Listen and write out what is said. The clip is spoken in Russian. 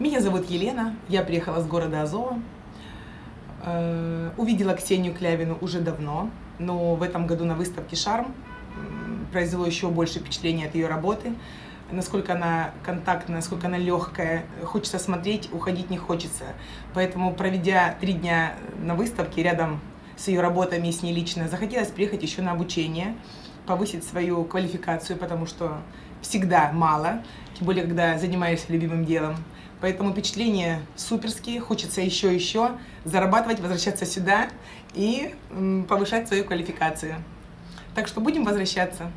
Меня зовут Елена, я приехала с города Азова. Э, увидела Ксению Клявину уже давно, но в этом году на выставке «Шарм» произвело еще больше впечатления от ее работы. Насколько она контактная, насколько она легкая, хочется смотреть, уходить не хочется. Поэтому, проведя три дня на выставке рядом с ее работами и с ней лично, захотелось приехать еще на обучение, повысить свою квалификацию, потому что всегда мало, тем более, когда занимаешься любимым делом. Поэтому впечатления суперские, хочется еще еще зарабатывать, возвращаться сюда и повышать свою квалификацию. Так что будем возвращаться.